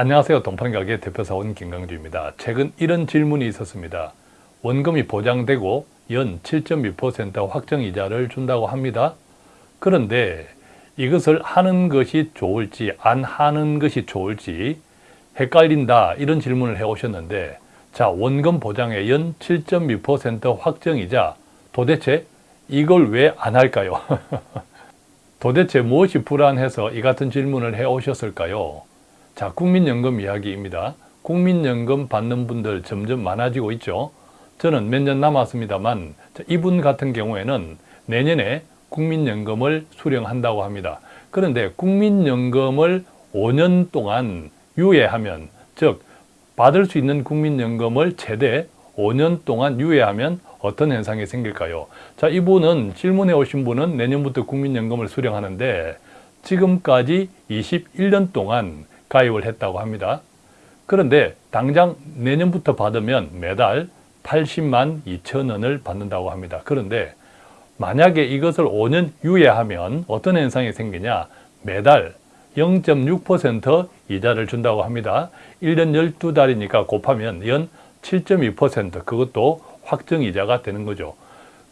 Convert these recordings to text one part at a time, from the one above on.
안녕하세요. 동판가게 대표사원 김강주입니다. 최근 이런 질문이 있었습니다. 원금이 보장되고 연7.2% 확정이자를 준다고 합니다. 그런데 이것을 하는 것이 좋을지 안 하는 것이 좋을지 헷갈린다 이런 질문을 해오셨는데 자 원금 보장의 연7.2% 확정이자 도대체 이걸 왜 안 할까요? 도대체 무엇이 불안해서 이 같은 질문을 해오셨을까요? 자 국민연금 이야기입니다. 국민연금 받는 분들 점점 많아지고 있죠. 저는 몇 년 남았습니다만 이분 같은 경우에는 내년에 국민연금을 수령한다고 합니다. 그런데 국민연금을 5년 동안 유예하면 즉 받을 수 있는 국민연금을 최대 5년 동안 유예하면 어떤 현상이 생길까요? 자, 이분은 질문해 오신 분은 내년부터 국민연금을 수령하는데 지금까지 21년 동안 가입을 했다고 합니다. 그런데 당장 내년부터 받으면 매달 80만 2천 원을 받는다고 합니다. 그런데 만약에 이것을 5년 유예하면 어떤 현상이 생기냐 매달 0.6% 이자를 준다고 합니다. 1년 12달이니까 곱하면 연 7.2% 그것도 확정이자가 되는 거죠.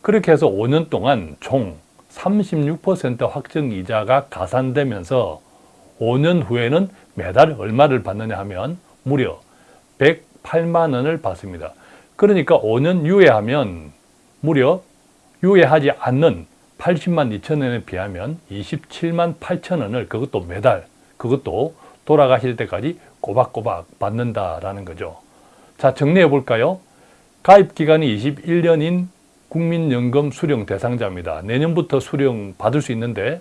그렇게 해서 5년 동안 총 36% 확정이자가 가산되면서 5년 후에는 매달 얼마를 받느냐 하면 무려 108만 원을 받습니다. 그러니까 5년 유예하면 무려 유예하지 않는 80만 2천 원에 비하면 27만 8천 원을 그것도 매달 그것도 돌아가실 때까지 꼬박꼬박 받는다라는 거죠. 자 정리해 볼까요? 가입 기간이 21년인 국민연금 수령 대상자입니다. 내년부터 수령 받을 수 있는데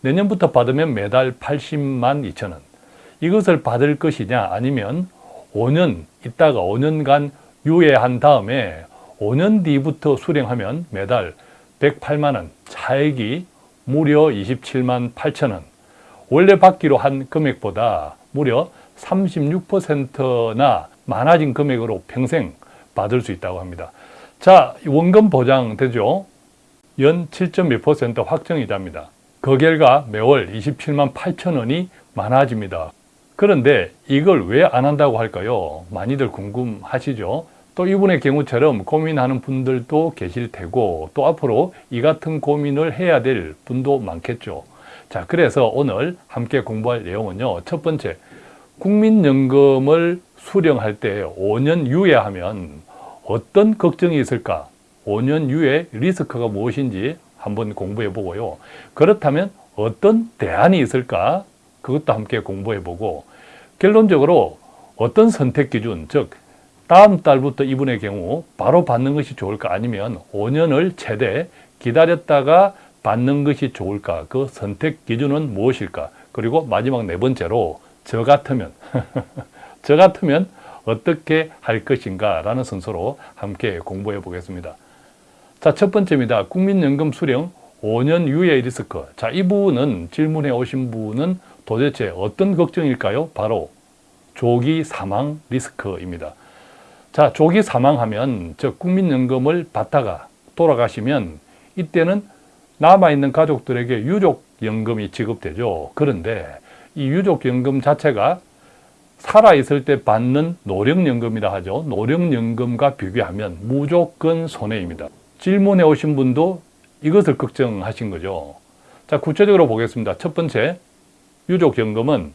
내년부터 받으면 매달 80만 2천 원 이것을 받을 것이냐 아니면 5년 있다가 5년간 유예한 다음에 5년 뒤부터 수령하면 매달 108만 원 차액이 무려 27만 8천 원 원래 받기로 한 금액보다 무려 36%나 많아진 금액으로 평생 받을 수 있다고 합니다. 자, 원금 보장 되죠? 연7.2% 확정이자입니다. 그 결과 매월 27만 8천 원이 많아집니다. 그런데 이걸 왜 안 한다고 할까요? 많이들 궁금하시죠? 또 이분의 경우처럼 고민하는 분들도 계실 테고 또 앞으로 이 같은 고민을 해야 될 분도 많겠죠. 자, 그래서 오늘 함께 공부할 내용은요. 첫 번째, 국민연금을 수령할 때 5년 유예하면 어떤 걱정이 있을까? 5년 유예 리스크가 무엇인지 한번 공부해 보고요. 그렇다면 어떤 대안이 있을까? 그것도 함께 공부해 보고 결론적으로 어떤 선택 기준, 즉 다음 달부터 이분의 경우 바로 받는 것이 좋을까 아니면 5년을 최대 기다렸다가 받는 것이 좋을까 그 선택 기준은 무엇일까 그리고 마지막 네 번째로 저 같으면 저 같으면 어떻게 할 것인가 라는 순서로 함께 공부해 보겠습니다 자, 첫 번째입니다. 국민연금 수령 5년 유예 리스크. 자, 이 부분은 질문해 오신 분은 도대체 어떤 걱정일까요? 바로 조기 사망 리스크입니다. 자, 조기 사망하면 즉 국민연금을 받다가 돌아가시면 이때는 남아있는 가족들에게 유족연금이 지급되죠. 그런데 이 유족연금 자체가 살아있을 때 받는 노령연금이라 하죠. 노령연금과 비교하면 무조건 손해입니다. 질문해 오신 분도 이것을 걱정하신 거죠. 자, 구체적으로 보겠습니다. 첫 번째, 유족연금은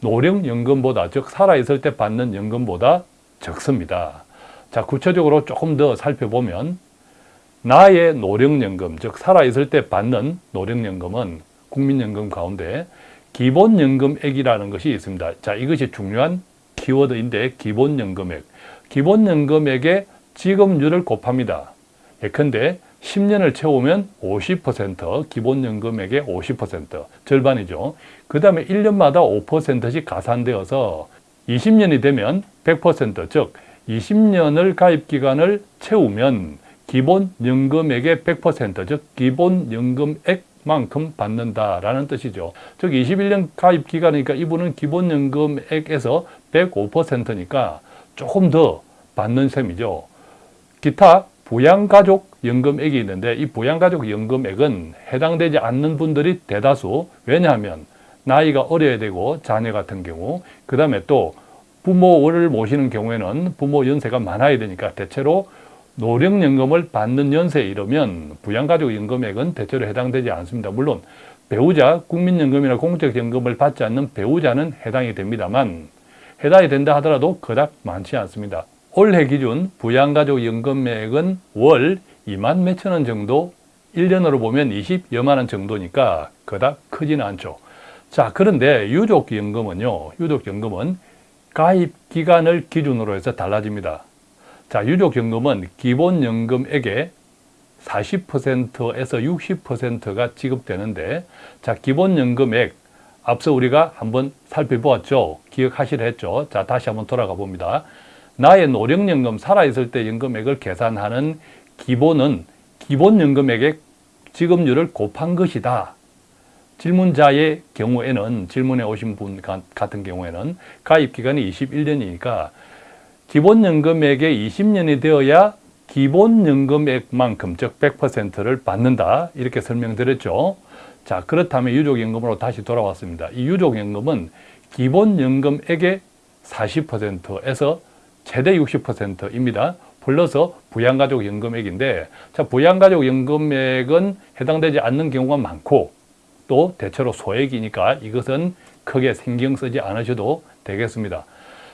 노령연금보다, 즉 살아있을 때 받는 연금보다 적습니다. 자, 구체적으로 조금 더 살펴보면 나의 노령연금, 즉 살아있을 때 받는 노령연금은 국민연금 가운데 기본연금액이라는 것이 있습니다. 자, 이것이 중요한 키워드인데 기본연금액. 기본연금액의 지급률을 곱합니다. 예컨대 10년을 채우면 50% 기본연금액의 50% 절반이죠. 그 다음에 1년마다 5%씩 가산되어서 20년이 되면 100%즉 20년을 가입기간을 채우면 기본연금액의 100%즉 기본연금액만큼 받는다라는 뜻이죠. 즉 21년 가입기간이니까 이분은 기본연금액에서 105%니까 조금 더 받는 셈이죠. 기타 부양가족 연금액이 있는데 이 부양가족 연금액은 해당되지 않는 분들이 대다수 왜냐하면 나이가 어려야 되고 자녀 같은 경우 그 다음에 또 부모를 모시는 경우에는 부모 연세가 많아야 되니까 대체로 노령연금을 받는 연세에 이르면 부양가족연금액은 대체로 해당되지 않습니다. 물론 배우자 국민연금이나 공적연금을 받지 않는 배우자는 해당이 됩니다만 해당이 된다 하더라도 그닥 많지 않습니다. 올해 기준 부양가족연금액은 월 2만 몇천 원 정도 1년으로 보면 20여만 원 정도니까 그닥 크지는 않죠. 자 그런데 유족연금은요. 유족연금은 가입 기간을 기준으로 해서 달라집니다. 자 유족연금은 기본연금액의 40%에서 60%가 지급되는데 자 기본연금액 앞서 우리가 한번 살펴보았죠. 기억하시려 했죠. 자 다시 한번 돌아가 봅니다. 나의 노령연금 살아있을 때 연금액을 계산하는 기본은 기본연금액의 지급률을 곱한 것이다. 질문자의 경우에는 질문에 오신 분 같은 경우에는 가입기간이 21년이니까 기본연금액의 20년이 되어야 기본연금액만큼 즉 100%를 받는다 이렇게 설명드렸죠. 자 그렇다면 유족연금으로 다시 돌아왔습니다. 이 유족연금은 기본연금액의 40%에서 최대 60%입니다. 플러스 부양가족연금액인데 자 부양가족연금액은 해당되지 않는 경우가 많고 또 대체로 소액이니까 이것은 크게 신경 쓰지 않으셔도 되겠습니다.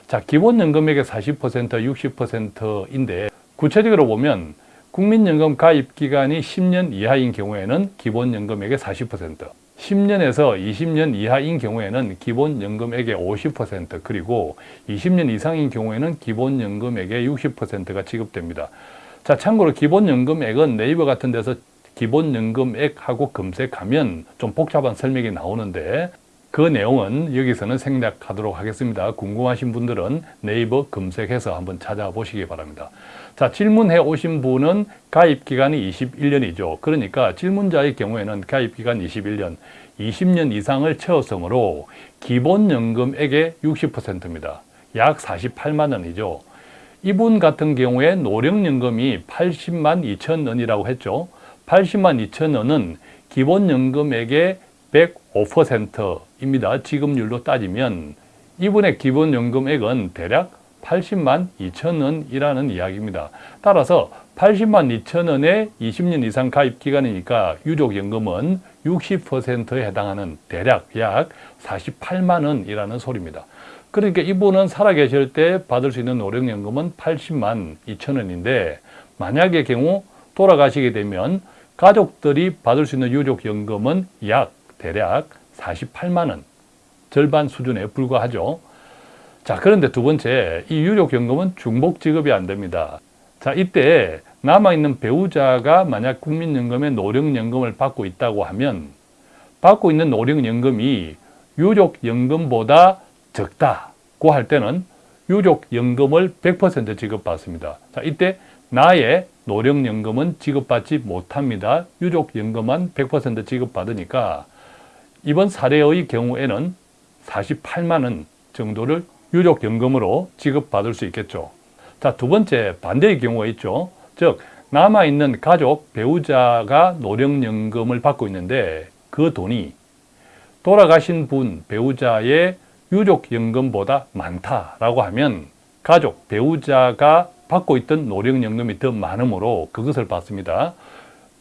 자 기본연금액의 40% 60%인데 구체적으로 보면 국민연금 가입 기간이 10년 이하인 경우에는 기본연금액의 40%, 10년에서 20년 이하인 경우에는 기본연금액의 50% 그리고 20년 이상인 경우에는 기본연금액의 60%가 지급됩니다. 자 참고로 기본연금액은 네이버 같은 데서 기본연금액하고 검색하면 좀 복잡한 설명이 나오는데 그 내용은 여기서는 생략하도록 하겠습니다. 궁금하신 분들은 네이버 검색해서 한번 찾아보시기 바랍니다. 자, 질문해 오신 분은 가입기간이 21년이죠. 그러니까 질문자의 경우에는 가입기간 21년, 20년 이상을 채웠으므로 기본연금액의 60%입니다. 약 48만 원이죠. 이분 같은 경우에 노령연금이 80만 2천 원이라고 했죠. 80만 2천 원은 기본연금액의 105%입니다. 지급률로 따지면 이분의 기본연금액은 대략 80만 2천 원이라는 이야기입니다. 따라서 80만 2천 원의 20년 이상 가입 기간이니까 유족연금은 60%에 해당하는 대략 약 48만 원이라는 소리입니다. 그러니까 이분은 살아계실 때 받을 수 있는 노령연금은 80만 2천 원인데 만약의 경우 돌아가시게 되면 가족들이 받을 수 있는 유족연금은 약 대략 48만 원 절반 수준에 불과하죠. 자 그런데 두 번째 이 유족연금은 중복 지급이 안 됩니다. 자 이때 남아있는 배우자가 만약 국민연금의 노령연금을 받고 있다고 하면 받고 있는 노령연금이 유족연금보다 적다고 할 때는 유족연금을 100% 지급받습니다. 자 이때 나의 노령연금은 지급받지 못합니다. 유족연금만 100% 지급받으니까 이번 사례의 경우에는 48만 원 정도를 유족연금으로 지급받을 수 있겠죠. 자, 두 번째 반대의 경우가 있죠. 즉 남아있는 가족, 배우자가 노령연금을 받고 있는데 그 돈이 돌아가신 분, 배우자의 유족연금보다 많다라고 하면 가족, 배우자가 받고 있던 노령연금이 더 많으므로 그것을 받습니다.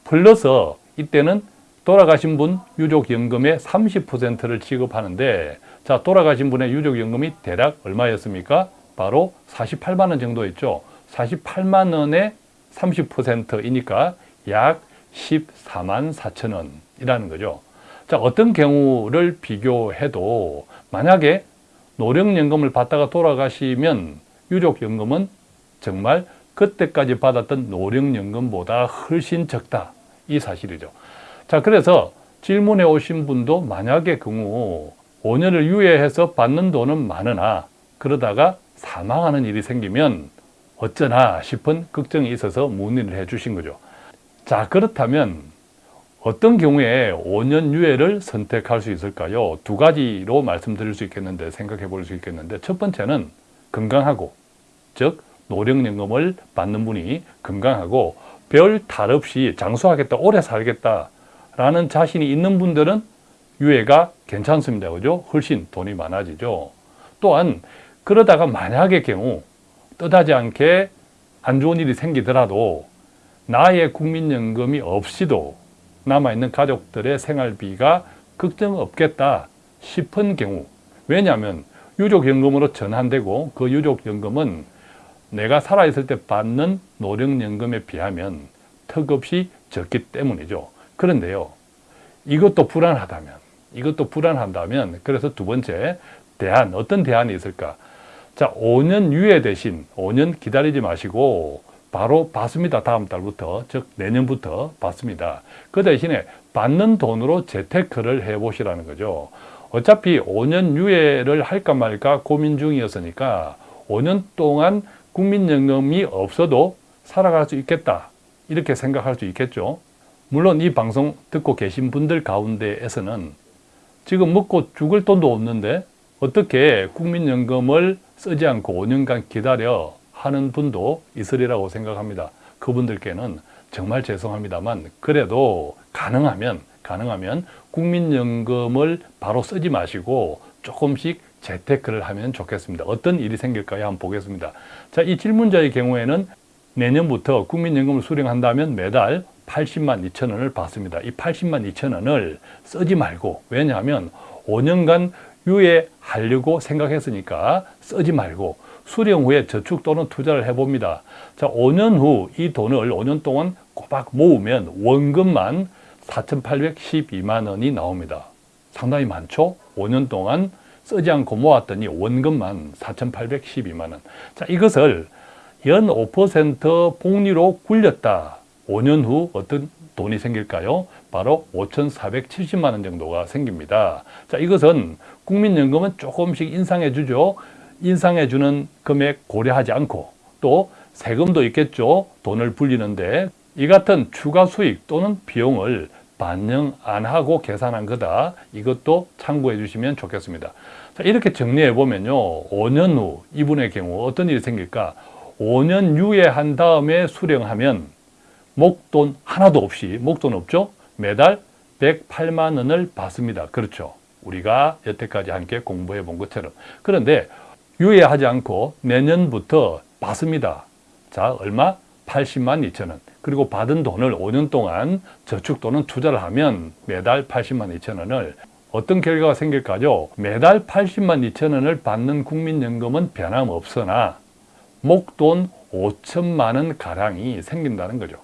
플러스 이때는 돌아가신 분 유족연금의 30%를 지급하는데 자 돌아가신 분의 유족연금이 대략 얼마였습니까? 바로 48만 원 정도였죠. 48만 원의 30%이니까 약 14만 4천 원이라는 거죠. 자 어떤 경우를 비교해도 만약에 노령연금을 받다가 돌아가시면 유족연금은 정말 그때까지 받았던 노령연금보다 훨씬 적다 이 사실이죠. 자 그래서 질문해 오신 분도 만약의 경우 5년을 유예해서 받는 돈은 많으나 그러다가 사망하는 일이 생기면 어쩌나 싶은 걱정이 있어서 문의를 해 주신 거죠. 자 그렇다면 어떤 경우에 5년 유예를 선택할 수 있을까요? 두 가지로 말씀드릴 수 있겠는데 생각해 볼 수 있겠는데 첫 번째는 건강하고 즉 노령연금을 받는 분이 건강하고 별 탈 없이 장수하겠다 오래 살겠다 라는 자신이 있는 분들은 유예가 괜찮습니다. 그죠? 훨씬 돈이 많아지죠. 또한 그러다가 만약의 경우 뜻하지 않게 안 좋은 일이 생기더라도 나의 국민연금이 없이도 남아있는 가족들의 생활비가 걱정 없겠다 싶은 경우 왜냐하면 유족연금으로 전환되고 그 유족연금은 내가 살아있을 때 받는 노령연금에 비하면 턱없이 적기 때문이죠. 그런데요. 이것도 불안하다면 이것도 불안한다면 그래서 두 번째 대안 어떤 대안이 있을까? 자 5년 유예 대신 5년 기다리지 마시고 바로 받습니다. 다음 달부터 즉 내년부터 받습니다. 그 대신에 받는 돈으로 재테크를 해보시라는 거죠. 어차피 5년 유예를 할까 말까 고민 중이었으니까 5년 동안 국민연금이 없어도 살아갈 수 있겠다 이렇게 생각할 수 있겠죠. 물론 이 방송 듣고 계신 분들 가운데에서는 지금 먹고 죽을 돈도 없는데 어떻게 국민연금을 쓰지 않고 5년간 기다려 하는 분도 있으리라고 생각합니다. 그분들께는 정말 죄송합니다만 그래도 가능하면 가능하면 국민연금을 바로 쓰지 마시고 조금씩 재테크를 하면 좋겠습니다. 어떤 일이 생길까요? 한번 보겠습니다. 자, 이 질문자의 경우에는 내년부터 국민연금을 수령한다면 매달 80만 2천 원을 받습니다. 이 80만 2천 원을 쓰지 말고 왜냐하면 5년간 유예하려고 생각했으니까 쓰지 말고 수령 후에 저축 또는 투자를 해봅니다. 자, 5년 후 이 돈을 5년 동안 꼬박 모으면 원금만 4,812만 원이 나옵니다. 상당히 많죠? 5년 동안 쓰지 않고 모았더니 원금만 4,812만 원. 자, 이것을 연 5% 복리로 굴렸다. 5년 후 어떤 돈이 생길까요? 바로 5,470만 원 정도가 생깁니다. 자, 이것은 국민연금은 조금씩 인상해 주죠. 인상해 주는 금액 고려하지 않고 또 세금도 있겠죠. 돈을 불리는데 이 같은 추가 수익 또는 비용을 반영 안 하고 계산한 거다. 이것도 참고해 주시면 좋겠습니다. 자, 이렇게 정리해 보면요. 5년 후 이분의 경우 어떤 일이 생길까? 5년 유예한 다음에 수령하면 목돈 하나도 없이 목돈 없죠? 매달 108만 원을 받습니다. 그렇죠. 우리가 여태까지 함께 공부해 본 것처럼. 그런데 유예하지 않고 내년부터 받습니다. 자, 얼마? 80만 2천 원. 그리고 받은 돈을 5년 동안 저축 또는 투자를 하면 매달 80만 2천 원을 어떤 결과가 생길까요? 매달 80만 2천 원을 받는 국민연금은 변함없으나 목돈 5천만 원 가량이 생긴다는 거죠.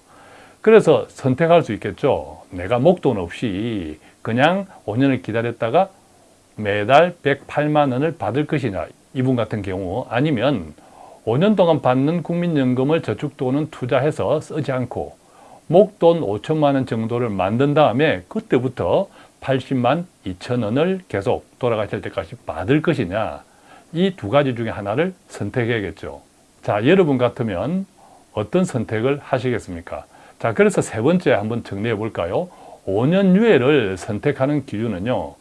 그래서 선택할 수 있겠죠. 내가 목돈 없이 그냥 5년을 기다렸다가 매달 108만 원을 받을 것이냐 이분 같은 경우 아니면 5년 동안 받는 국민연금을 저축 또는 투자해서 쓰지 않고 목돈 5천만 원 정도를 만든 다음에 그때부터 80만 2천 원을 계속 돌아가실 때까지 받을 것이냐 이 두 가지 중에 하나를 선택해야겠죠. 자 여러분 같으면 어떤 선택을 하시겠습니까? 자 그래서 세 번째 한번 정리해 볼까요? 5년 유예를 선택하는 기준은요.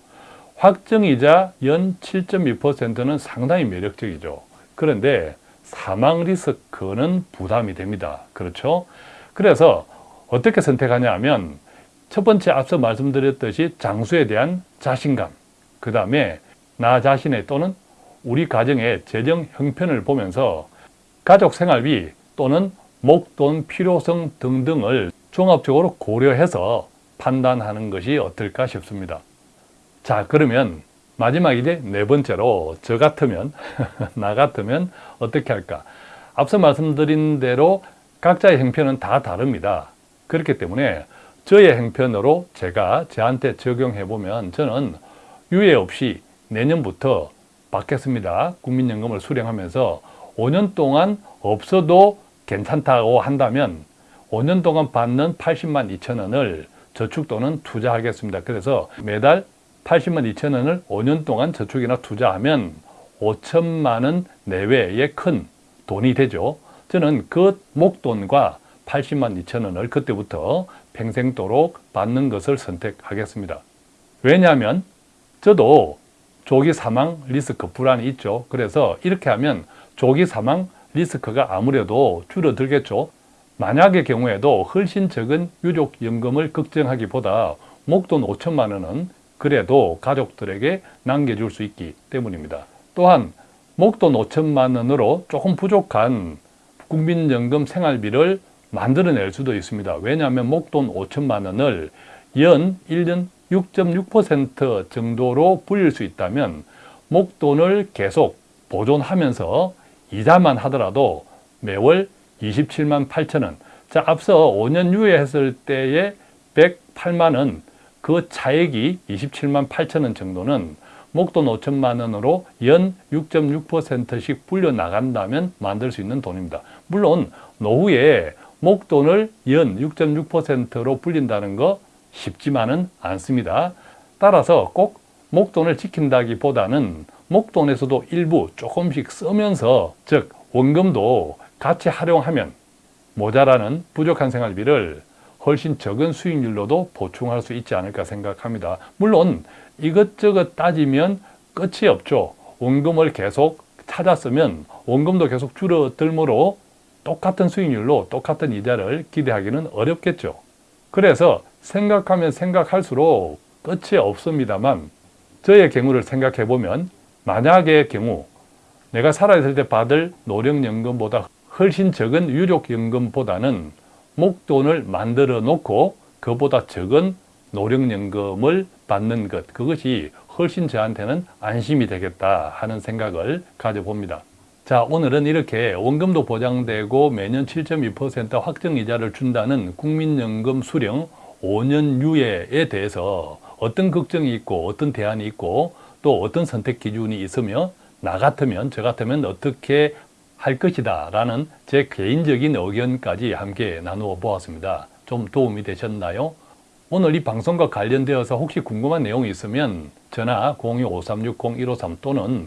확정이자 연 7.2%는 상당히 매력적이죠. 그런데 사망 리스크는 부담이 됩니다. 그렇죠? 그래서 어떻게 선택하냐 하면 첫 번째 앞서 말씀드렸듯이 장수에 대한 자신감 그 다음에 나 자신의 또는 우리 가정의 재정 형편을 보면서 가족 생활비 또는 목돈 필요성 등등을 종합적으로 고려해서 판단하는 것이 어떨까 싶습니다. 자 그러면 마지막 이제 네 번째로 저 같으면 나 같으면 어떻게 할까? 앞서 말씀드린 대로 각자의 형편은 다 다릅니다. 그렇기 때문에 저의 형편으로 제가 저한테 적용해 보면 저는 유예 없이 내년부터 받겠습니다. 국민연금을 수령하면서 5년 동안 없어도 괜찮다고 한다면 5년 동안 받는 80만 2천 원을 저축 또는 투자하겠습니다. 그래서 매달 80만 2천 원을 5년 동안 저축이나 투자하면 5천만 원 내외의 큰 돈이 되죠. 저는 그 목돈과 80만 2천 원을 그때부터 평생도록 받는 것을 선택하겠습니다. 왜냐하면 저도 조기 사망 리스크 불안이 있죠. 그래서 이렇게 하면 조기 사망 리스크가 아무래도 줄어들겠죠. 만약의 경우에도 훨씬 적은 유족연금을 걱정하기보다 목돈 5천만 원은 그래도 가족들에게 남겨줄 수 있기 때문입니다. 또한 목돈 5천만 원으로 조금 부족한 국민연금 생활비를 만들어낼 수도 있습니다. 왜냐하면 목돈 5천만 원을 연 1년 6.6% 정도로 불릴 수 있다면 목돈을 계속 보존하면서 이자만 하더라도 매월 27만 8천 원. 자, 앞서 5년 유예했을 때의 108만 원, 그 차액이 27만 8천 원 정도는 목돈 5천만 원으로 연 6.6%씩 불려 나간다면 만들 수 있는 돈입니다. 물론 노후에 목돈을 연 6.6%로 불린다는 거 쉽지만은 않습니다. 따라서 꼭 목돈을 지킨다기보다는 목돈에서도 일부 조금씩 쓰면서 즉 원금도 같이 활용하면 모자라는 부족한 생활비를 훨씬 적은 수익률로도 보충할 수 있지 않을까 생각합니다. 물론 이것저것 따지면 끝이 없죠. 원금을 계속 찾았으면 원금도 계속 줄어들므로 똑같은 수익률로 똑같은 이자를 기대하기는 어렵겠죠. 그래서 생각하면 생각할수록 끝이 없습니다만 저의 경우를 생각해 보면 만약의 경우 내가 살아있을 때 받을 노령연금보다 훨씬 적은 유족연금보다는 목돈을 만들어 놓고 그보다 적은 노령연금을 받는 것 그것이 훨씬 저한테는 안심이 되겠다 하는 생각을 가져봅니다. 자 오늘은 이렇게 원금도 보장되고 매년 7.2% 확정이자를 준다는 국민연금 수령 5년 유예에 대해서 어떤 걱정이 있고 어떤 대안이 있고 또 어떤 선택 기준이 있으며 나 같으면 저 같으면 어떻게 할 것이다 라는 제 개인적인 의견까지 함께 나누어 보았습니다. 좀 도움이 되셨나요? 오늘 이 방송과 관련되어서 혹시 궁금한 내용이 있으면 전화 02-5360-153 또는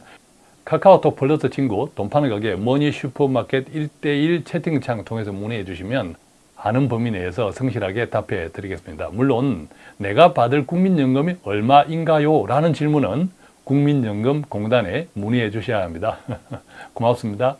카카오톡 플러스 친구 돈 파는 가게 머니 슈퍼마켓 1대1 채팅창 통해서 문의해 주시면 아는 범위 내에서 성실하게 답해 드리겠습니다. 물론 내가 받을 국민연금이 얼마인가요? 라는 질문은 국민연금공단에 문의해 주셔야 합니다. 고맙습니다.